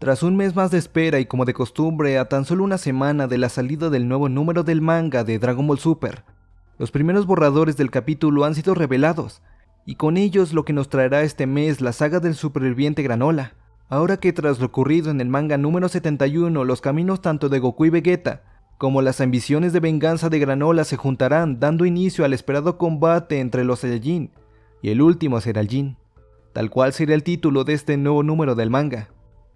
Tras un mes más de espera y como de costumbre, a tan solo una semana de la salida del nuevo número del manga de Dragon Ball Super, los primeros borradores del capítulo han sido revelados, y con ellos lo que nos traerá este mes la saga del superviviente Granola. Ahora que tras lo ocurrido en el manga número 71, los caminos tanto de Goku y Vegeta, como las ambiciones de venganza de Granola se juntarán, dando inicio al esperado combate entre los Saiyajin, y el último será el Jin, tal cual será el título de este nuevo número del manga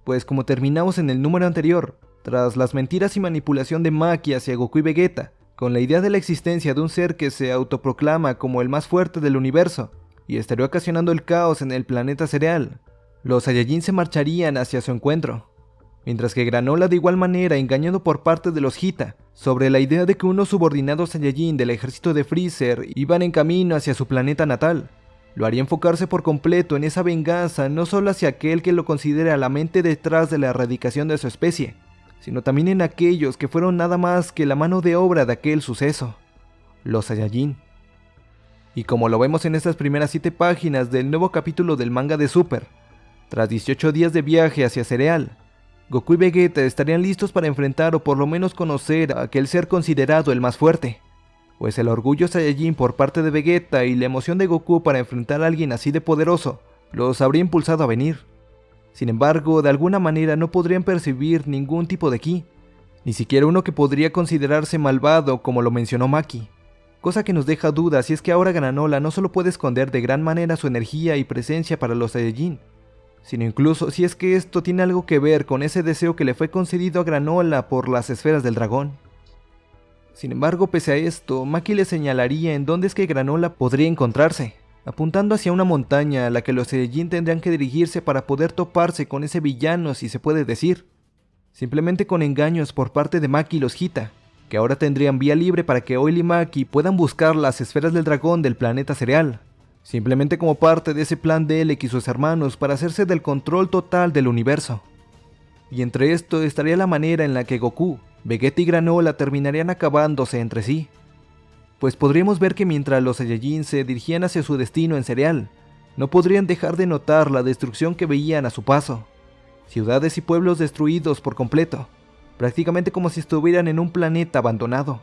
pues como terminamos en el número anterior, tras las mentiras y manipulación de Maki hacia Goku y Vegeta, con la idea de la existencia de un ser que se autoproclama como el más fuerte del universo, y estaría ocasionando el caos en el planeta cereal, los Saiyajin se marcharían hacia su encuentro, mientras que Granola de igual manera engañado por parte de los Hita, sobre la idea de que unos subordinados Saiyajin del ejército de Freezer iban en camino hacia su planeta natal, lo haría enfocarse por completo en esa venganza no solo hacia aquel que lo considera la mente detrás de la erradicación de su especie, sino también en aquellos que fueron nada más que la mano de obra de aquel suceso, los Saiyajin. Y como lo vemos en estas primeras 7 páginas del nuevo capítulo del manga de Super, tras 18 días de viaje hacia Cereal, Goku y Vegeta estarían listos para enfrentar o por lo menos conocer a aquel ser considerado el más fuerte, pues el orgullo Saiyajin por parte de Vegeta y la emoción de Goku para enfrentar a alguien así de poderoso los habría impulsado a venir. Sin embargo, de alguna manera no podrían percibir ningún tipo de ki, ni siquiera uno que podría considerarse malvado como lo mencionó Maki, cosa que nos deja dudas si es que ahora Granola no solo puede esconder de gran manera su energía y presencia para los Saiyajin, sino incluso si es que esto tiene algo que ver con ese deseo que le fue concedido a Granola por las esferas del dragón. Sin embargo, pese a esto, Maki le señalaría en dónde es que Granola podría encontrarse, apuntando hacia una montaña a la que los Saiyajin tendrían que dirigirse para poder toparse con ese villano si se puede decir. Simplemente con engaños por parte de Maki y los Hita, que ahora tendrían vía libre para que Oil y Maki puedan buscar las esferas del dragón del planeta cereal, simplemente como parte de ese plan de Elec y sus hermanos para hacerse del control total del universo. Y entre esto estaría la manera en la que Goku, Vegeta y Granola terminarían acabándose entre sí. Pues podríamos ver que mientras los Saiyajin se dirigían hacia su destino en cereal, no podrían dejar de notar la destrucción que veían a su paso. Ciudades y pueblos destruidos por completo, prácticamente como si estuvieran en un planeta abandonado.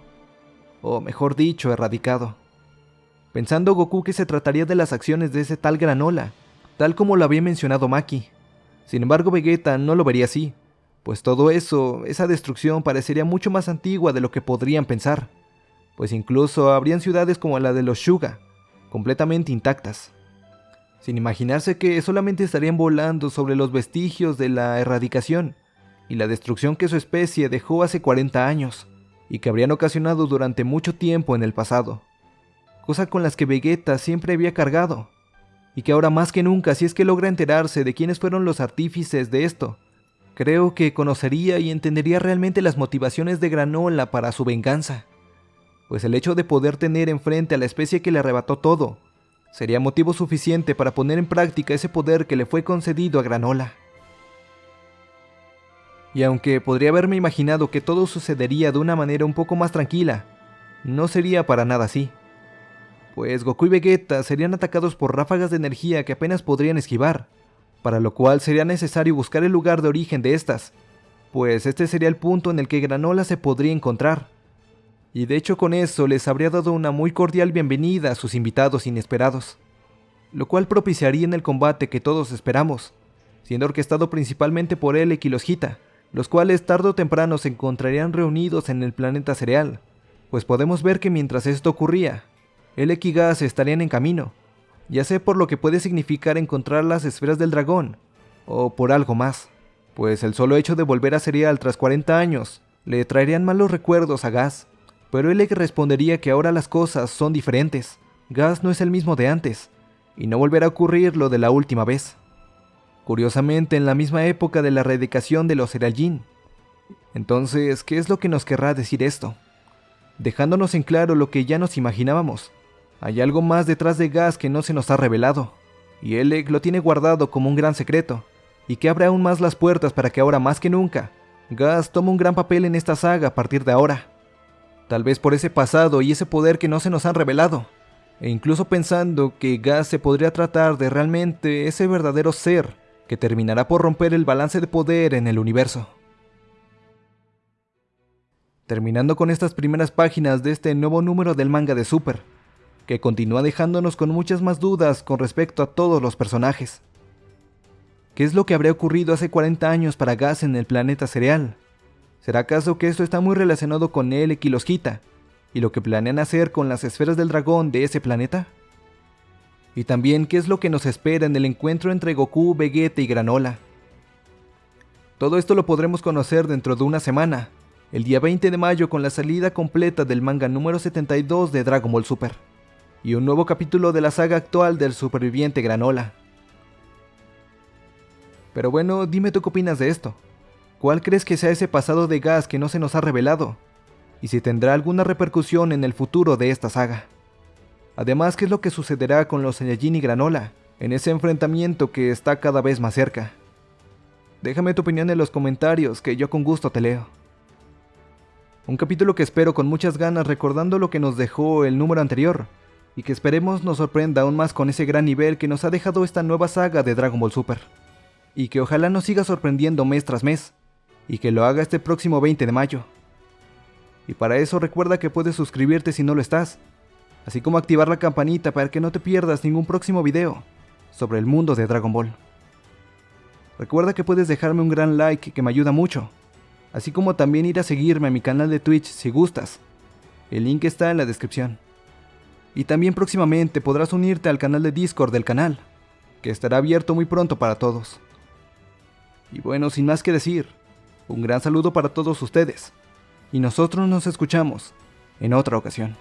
O mejor dicho, erradicado. Pensando Goku que se trataría de las acciones de ese tal Granola, tal como lo había mencionado Maki. Sin embargo, Vegeta no lo vería así, pues todo eso, esa destrucción parecería mucho más antigua de lo que podrían pensar, pues incluso habrían ciudades como la de los Shuga, completamente intactas, sin imaginarse que solamente estarían volando sobre los vestigios de la erradicación y la destrucción que su especie dejó hace 40 años, y que habrían ocasionado durante mucho tiempo en el pasado, cosa con las que Vegeta siempre había cargado, y que ahora más que nunca si es que logra enterarse de quiénes fueron los artífices de esto, Creo que conocería y entendería realmente las motivaciones de Granola para su venganza, pues el hecho de poder tener enfrente a la especie que le arrebató todo, sería motivo suficiente para poner en práctica ese poder que le fue concedido a Granola. Y aunque podría haberme imaginado que todo sucedería de una manera un poco más tranquila, no sería para nada así. Pues Goku y Vegeta serían atacados por ráfagas de energía que apenas podrían esquivar, para lo cual sería necesario buscar el lugar de origen de estas, pues este sería el punto en el que Granola se podría encontrar. Y de hecho con eso les habría dado una muy cordial bienvenida a sus invitados inesperados, lo cual propiciaría en el combate que todos esperamos, siendo orquestado principalmente por Elec y los Hita, los cuales tarde o temprano se encontrarían reunidos en el planeta cereal, pues podemos ver que mientras esto ocurría, Elec y Gas estarían en camino, ya sea por lo que puede significar encontrar las esferas del dragón, o por algo más, pues el solo hecho de volver a Serial tras 40 años le traerían malos recuerdos a Gas, pero él le respondería que ahora las cosas son diferentes, Gas no es el mismo de antes, y no volverá a ocurrir lo de la última vez. Curiosamente, en la misma época de la erradicación de los Serajin. Entonces, ¿qué es lo que nos querrá decir esto? Dejándonos en claro lo que ya nos imaginábamos, hay algo más detrás de Gas que no se nos ha revelado, y Elec lo tiene guardado como un gran secreto, y que abre aún más las puertas para que ahora más que nunca, Gas tome un gran papel en esta saga a partir de ahora. Tal vez por ese pasado y ese poder que no se nos han revelado, e incluso pensando que Gas se podría tratar de realmente ese verdadero ser que terminará por romper el balance de poder en el universo. Terminando con estas primeras páginas de este nuevo número del manga de Super, que continúa dejándonos con muchas más dudas con respecto a todos los personajes. ¿Qué es lo que habría ocurrido hace 40 años para Gas en el planeta cereal? ¿Será acaso que esto está muy relacionado con él y los quita? ¿Y lo que planean hacer con las esferas del dragón de ese planeta? Y también qué es lo que nos espera en el encuentro entre Goku, Vegeta y Granola. Todo esto lo podremos conocer dentro de una semana, el día 20 de mayo con la salida completa del manga número 72 de Dragon Ball Super, y un nuevo capítulo de la saga actual del superviviente Granola. Pero bueno, dime tú qué opinas de esto. ¿Cuál crees que sea ese pasado de gas que no se nos ha revelado? Y si tendrá alguna repercusión en el futuro de esta saga. Además, ¿qué es lo que sucederá con los Saiyajin y Granola en ese enfrentamiento que está cada vez más cerca? Déjame tu opinión en los comentarios, que yo con gusto te leo. Un capítulo que espero con muchas ganas recordando lo que nos dejó el número anterior, y que esperemos nos sorprenda aún más con ese gran nivel que nos ha dejado esta nueva saga de Dragon Ball Super. Y que ojalá nos siga sorprendiendo mes tras mes, y que lo haga este próximo 20 de mayo. Y para eso recuerda que puedes suscribirte si no lo estás, así como activar la campanita para que no te pierdas ningún próximo video sobre el mundo de Dragon Ball. Recuerda que puedes dejarme un gran like que me ayuda mucho, así como también ir a seguirme a mi canal de Twitch si gustas. El link está en la descripción. Y también próximamente podrás unirte al canal de Discord del canal, que estará abierto muy pronto para todos. Y bueno, sin más que decir, un gran saludo para todos ustedes, y nosotros nos escuchamos en otra ocasión.